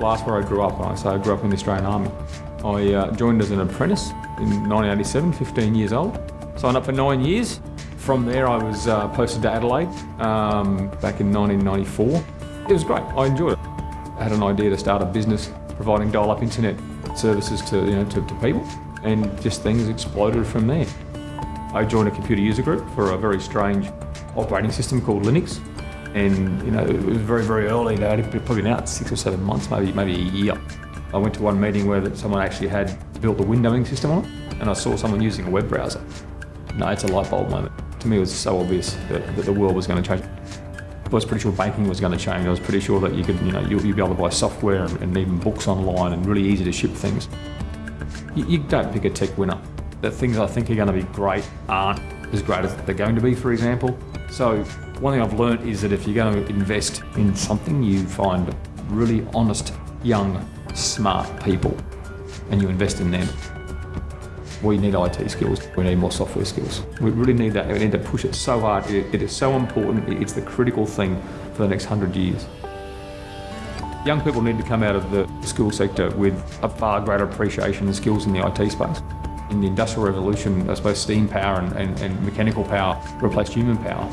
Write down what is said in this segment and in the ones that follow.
Last where I grew up, I say I grew up in the Australian Army. I uh, joined as an apprentice in 1987, 15 years old. Signed up for nine years. From there I was uh, posted to Adelaide um, back in 1994. It was great, I enjoyed it. I had an idea to start a business providing dial-up internet services to, you know, to, to people and just things exploded from there. I joined a computer user group for a very strange operating system called Linux. And you know it was very very early. They had probably been out six or seven months maybe maybe a year. I went to one meeting where someone actually had built a windowing system on it and I saw someone using a web browser. No it's a light bulb moment. To me it was so obvious that, that the world was going to change. I was pretty sure banking was going to change. I was pretty sure that you could you know you'd be able to buy software and, and even books online and really easy to ship things. You, you don't pick a tech winner the things I think are going to be great aren't as great as they're going to be for example so one thing I've learned is that if you're going to invest in something, you find really honest, young, smart people and you invest in them. We need IT skills, we need more software skills. We really need that, we need to push it so hard. it, it is so important, it's the critical thing for the next hundred years. Young people need to come out of the school sector with a far greater appreciation and skills in the IT space. In the Industrial Revolution, I suppose steam power and, and, and mechanical power replaced human power.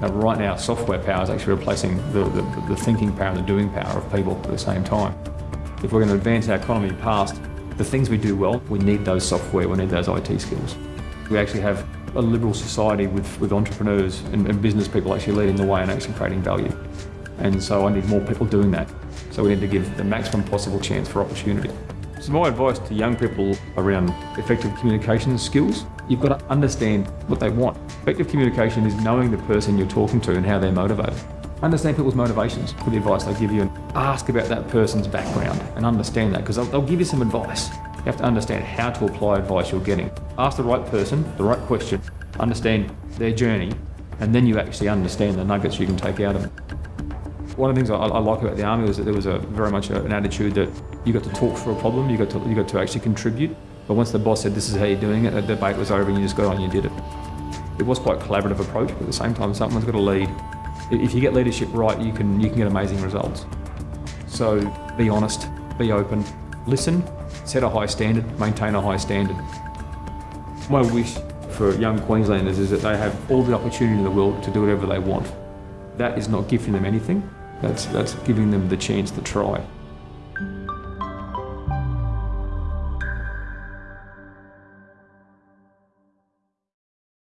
Now, right now, software power is actually replacing the, the, the thinking power and the doing power of people at the same time. If we're going to advance our economy past the things we do well, we need those software, we need those IT skills. We actually have a liberal society with, with entrepreneurs and, and business people actually leading the way and actually creating value. And so I need more people doing that. So we need to give the maximum possible chance for opportunity. So my advice to young people around effective communication skills, you've got to understand what they want. Effective communication is knowing the person you're talking to and how they're motivated. Understand people's motivations for the advice they give you and ask about that person's background and understand that because they'll, they'll give you some advice. You have to understand how to apply advice you're getting. Ask the right person, the right question, understand their journey, and then you actually understand the nuggets you can take out of it. One of the things I, I like about the army was that there was a very much a, an attitude that you got to talk for a problem, you got to you got to actually contribute. But once the boss said this is how you're doing it, the debate was over and you just got on and you did it. It was quite a collaborative approach, but at the same time, someone's got to lead. If you get leadership right, you can you can get amazing results. So be honest, be open, listen, set a high standard, maintain a high standard. My wish for young Queenslanders is that they have all the opportunity in the world to do whatever they want. That is not giving them anything, that's, that's giving them the chance to try.